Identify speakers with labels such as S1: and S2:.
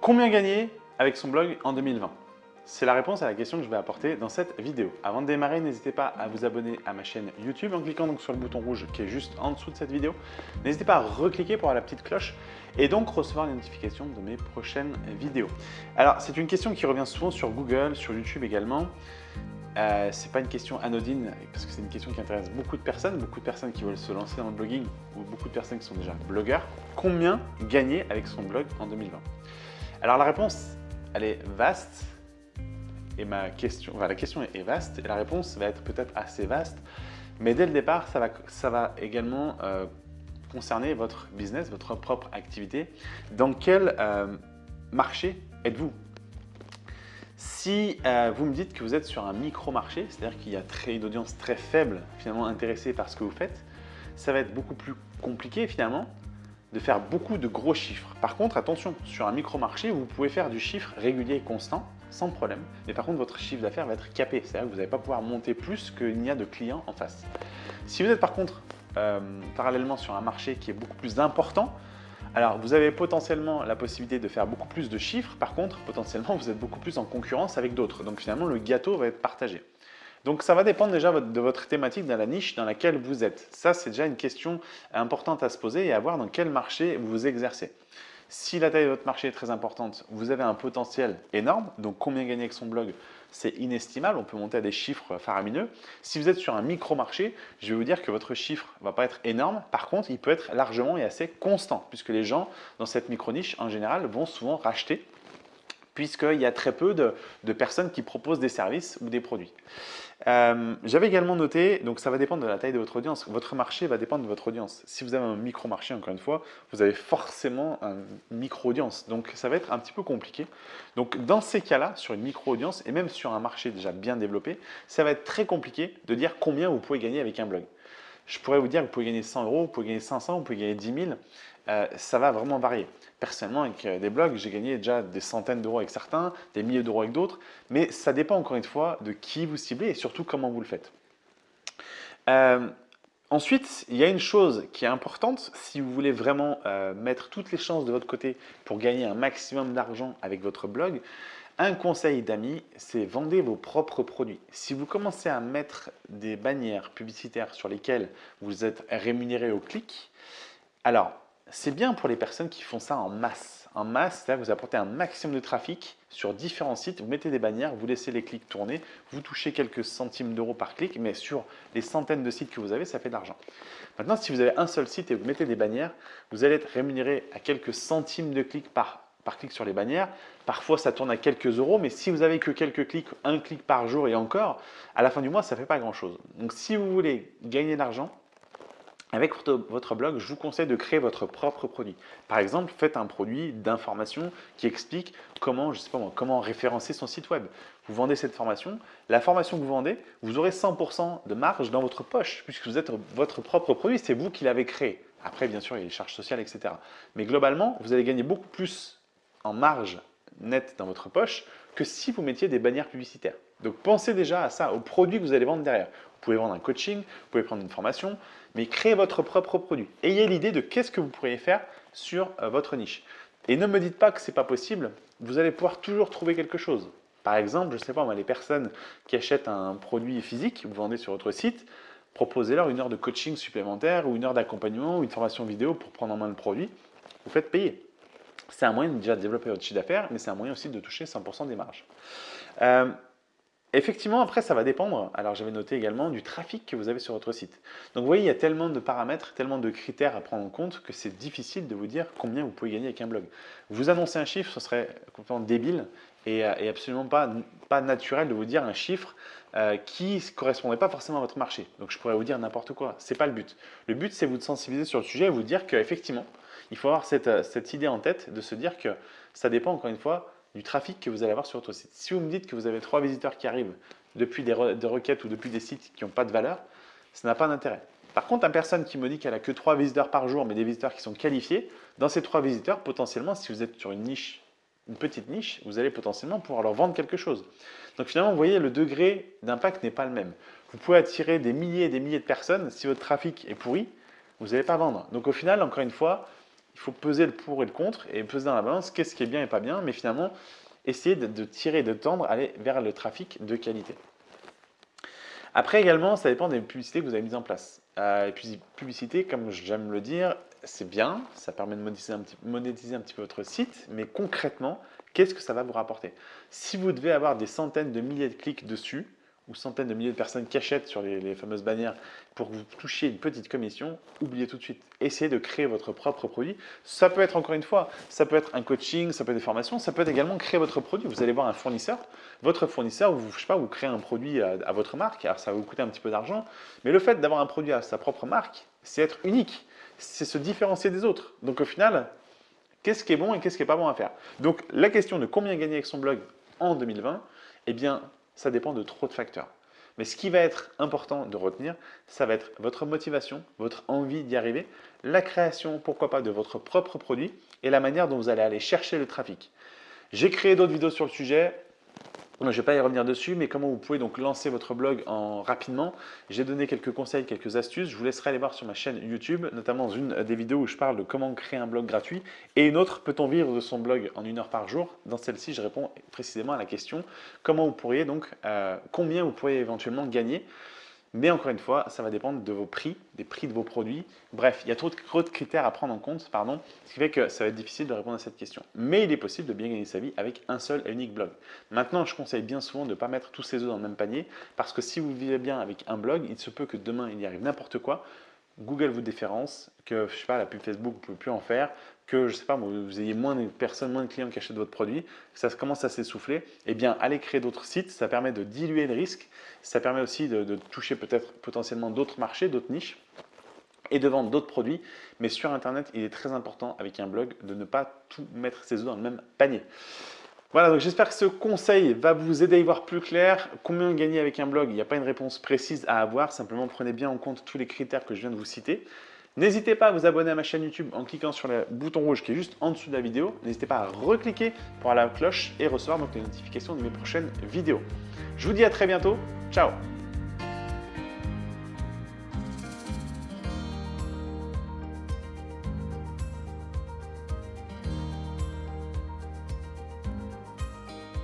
S1: Combien gagner avec son blog en 2020 C'est la réponse à la question que je vais apporter dans cette vidéo. Avant de démarrer, n'hésitez pas à vous abonner à ma chaîne YouTube en cliquant donc sur le bouton rouge qui est juste en dessous de cette vidéo. N'hésitez pas à recliquer pour avoir la petite cloche et donc recevoir les notifications de mes prochaines vidéos. Alors, c'est une question qui revient souvent sur Google, sur YouTube également. Euh, ce n'est pas une question anodine parce que c'est une question qui intéresse beaucoup de personnes, beaucoup de personnes qui veulent se lancer dans le blogging ou beaucoup de personnes qui sont déjà blogueurs. Combien gagner avec son blog en 2020 Alors la réponse, elle est vaste et ma question, enfin, la question est vaste et la réponse va être peut-être assez vaste, mais dès le départ, ça va, ça va également euh, concerner votre business, votre propre activité. Dans quel euh, marché êtes-vous? Si euh, vous me dites que vous êtes sur un micro-marché, c'est-à-dire qu'il y a une audience très faible finalement intéressée par ce que vous faites, ça va être beaucoup plus compliqué finalement de faire beaucoup de gros chiffres. Par contre, attention, sur un micro-marché, vous pouvez faire du chiffre régulier et constant sans problème. Mais par contre, votre chiffre d'affaires va être capé, c'est-à-dire que vous n'allez pas pouvoir monter plus qu'il n'y a de clients en face. Si vous êtes par contre euh, parallèlement sur un marché qui est beaucoup plus important, alors, vous avez potentiellement la possibilité de faire beaucoup plus de chiffres. Par contre, potentiellement, vous êtes beaucoup plus en concurrence avec d'autres. Donc, finalement, le gâteau va être partagé. Donc, ça va dépendre déjà de votre thématique dans la niche dans laquelle vous êtes. Ça, c'est déjà une question importante à se poser et à voir dans quel marché vous vous exercez. Si la taille de votre marché est très importante, vous avez un potentiel énorme. Donc, combien gagner avec son blog c'est inestimable, on peut monter à des chiffres faramineux. Si vous êtes sur un micro-marché, je vais vous dire que votre chiffre ne va pas être énorme. Par contre, il peut être largement et assez constant, puisque les gens dans cette micro-niche, en général, vont souvent racheter puisqu'il y a très peu de, personnes qui proposent des services ou des produits. Euh, j'avais également noté, donc ça va dépendre de la taille de votre audience. Votre marché va dépendre de votre audience. Si vous avez un micro-marché, encore une fois, vous avez forcément une micro-audience. Donc ça va être un petit peu compliqué. Donc dans ces cas-là, sur une micro-audience et même sur un marché déjà bien développé, ça va être très compliqué de dire combien vous pouvez gagner avec un blog. Je pourrais vous dire que vous pouvez gagner 100 euros, vous pouvez gagner 500, vous pouvez gagner 10 000. Euh, ça va vraiment varier. Personnellement, avec euh, des blogs, j'ai gagné déjà des centaines d'euros avec certains, des milliers d'euros avec d'autres, mais ça dépend encore une fois de qui vous ciblez et surtout comment vous le faites. Euh, ensuite, il y a une chose qui est importante, si vous voulez vraiment mettre toutes les chances de votre côté pour gagner un maximum d'argent avec votre blog, un conseil d'amis, c'est vendez vos propres produits. Si vous commencez à mettre des bannières publicitaires sur lesquelles vous êtes rémunéré au clic, alors c'est bien pour les personnes qui font ça en masse. En masse, c'est-à-dire que vous apportez un maximum de trafic sur différents sites, vous mettez des bannières, vous laissez les clics tourner, vous touchez quelques centimes d'euros par clic, mais sur les centaines de sites que vous avez, ça fait de l'argent. Maintenant, si vous avez un seul site et vous mettez des bannières, vous allez être rémunéré à quelques centimes de clics par, par clic sur les bannières. Parfois, ça tourne à quelques euros, mais si vous avez que quelques clics, un clic par jour et encore, à la fin du mois, ça ne fait pas grand-chose. Donc, si vous voulez gagner de l'argent, avec votre blog, je vous conseille de créer votre propre produit. Par exemple, faites un produit d'information qui explique comment, je sais pas comment référencer son site web. Vous vendez cette formation, la formation que vous vendez, vous aurez 100% de marge dans votre poche puisque vous êtes votre propre produit, c'est vous qui l'avez créé. Après, bien sûr, il y a les charges sociales, etc. Mais globalement, vous allez gagner beaucoup plus en marge nette dans votre poche que si vous mettiez des bannières publicitaires. Donc pensez déjà à ça, au produit que vous allez vendre derrière. Vous pouvez vendre un coaching, vous pouvez prendre une formation, mais créez votre propre produit. Ayez l'idée de qu'est-ce que vous pourriez faire sur euh, votre niche. Et ne me dites pas que ce n'est pas possible, vous allez pouvoir toujours trouver quelque chose. Par exemple, je ne sais pas, les personnes qui achètent un produit physique, vous vendez sur votre site, proposez-leur une heure de coaching supplémentaire ou une heure d'accompagnement ou une formation vidéo pour prendre en main le produit. Vous faites payer. C'est un moyen déjà de développer votre chiffre d'affaires, mais c'est un moyen aussi de toucher 100% des marges. Euh, Effectivement, après, ça va dépendre, alors j'avais noté également, du trafic que vous avez sur votre site. Donc vous voyez, il y a tellement de paramètres, tellement de critères à prendre en compte que c'est difficile de vous dire combien vous pouvez gagner avec un blog. Vous annoncez un chiffre, ce serait complètement débile et, euh, absolument pas, pas naturel de vous dire un chiffre euh, qui ne correspondrait pas forcément à votre marché. Donc je pourrais vous dire n'importe quoi, ce n'est pas le but. Le but, c'est vous de sensibiliser sur le sujet et vous dire qu'effectivement, il faut avoir cette, euh, cette idée en tête de se dire que ça dépend encore une fois du trafic que vous allez avoir sur votre site. Si vous me dites que vous avez trois visiteurs qui arrivent depuis des, requêtes ou depuis des sites qui n'ont pas de valeur, ça n'a pas d'intérêt. Par contre, une personne qui me dit qu'elle a que trois visiteurs par jour, mais des visiteurs qui sont qualifiés, dans ces trois visiteurs, potentiellement, si vous êtes sur une niche, une petite niche, vous allez potentiellement pouvoir leur vendre quelque chose. Donc finalement, vous voyez, le degré d'impact n'est pas le même. Vous pouvez attirer des milliers et des milliers de personnes. Si votre trafic est pourri, vous n'allez pas vendre. Donc au final, encore une fois, Il faut peser le pour et le contre et peser dans la balance qu'est-ce qui est bien et pas bien, mais finalement, essayer de, tirer, de tendre, aller vers le trafic de qualité. Après également, ça dépend des publicités que vous avez mises en place. Euh, et puis publicité, comme j'aime le dire, c'est bien, ça permet de monétiser un petit peu votre site, mais concrètement, qu'est-ce que ça va vous rapporter? Si vous devez avoir des centaines de milliers de clics dessus, ou centaines de milliers de personnes qui achètent sur les, fameuses bannières pour que vous touchiez une petite commission, oubliez tout de suite. Essayez de créer votre propre produit. Ça peut être, encore une fois, ça peut être un coaching, ça peut être des formations, ça peut être également créer votre produit. Vous allez voir un fournisseur, votre fournisseur, vous, je sais pas, vous créez un produit à, à votre marque, alors ça va vous coûter un petit peu d'argent, mais le fait d'avoir un produit à sa propre marque, c'est être unique, c'est se différencier des autres. Donc au final, qu'est-ce qui est bon et qu'est-ce qui n'est pas bon à faire? Donc la question de combien gagner avec son blog en 2020, eh bien, ça dépend de trop de facteurs. Mais ce qui va être important de retenir, ça va être votre motivation, votre envie d'y arriver, la création, pourquoi pas, de votre propre produit et la manière dont vous allez aller chercher le trafic. J'ai créé d'autres vidéos sur le sujet, je ne vais pas y revenir dessus, mais comment vous pouvez donc lancer votre blog en rapidement? J'ai donné quelques conseils, quelques astuces. Je vous laisserai aller voir sur ma chaîne YouTube, notamment dans une des vidéos où je parle de comment créer un blog gratuit. Et une autre, peut-on vivre de son blog en une heure par jour? Dans celle-ci, je réponds précisément à la question comment vous pourriez donc, euh, combien vous pourriez éventuellement gagner? Mais encore une fois, ça va dépendre de vos prix, des prix de vos produits. Bref, il y a trop de, critères à prendre en compte, pardon, ce qui fait que ça va être difficile de répondre à cette question. Mais il est possible de bien gagner sa vie avec un seul et unique blog. Maintenant, je conseille bien souvent de ne pas mettre tous ses œufs dans le même panier, parce que si vous vivez bien avec un blog, il se peut que demain, il y arrive n'importe quoi. Google vous déférence, que je sais pas, la pub Facebook, vous ne pouvez plus en faire, que je sais pas, vous ayez moins de personnes, moins de clients qui achètent votre produit, ça commence à s'essouffler, eh bien, allez créer d'autres sites, ça permet de diluer le risque, ça permet aussi de, toucher peut-être potentiellement d'autres marchés, d'autres niches et de vendre d'autres produits. Mais sur Internet, il est très important avec un blog de ne pas tout mettre ses œufs dans le même panier. Voilà, donc j'espère que ce conseil va vous aider à y voir plus clair. Combien gagner avec un blog Il n'y a pas une réponse précise à avoir, simplement prenez bien en compte tous les critères que je viens de vous citer. N'hésitez pas à vous abonner à ma chaîne YouTube en cliquant sur le bouton rouge qui est juste en dessous de la vidéo. N'hésitez pas à recliquer pour aller à la cloche et recevoir les notifications de mes prochaines vidéos. Je vous dis à très bientôt. Ciao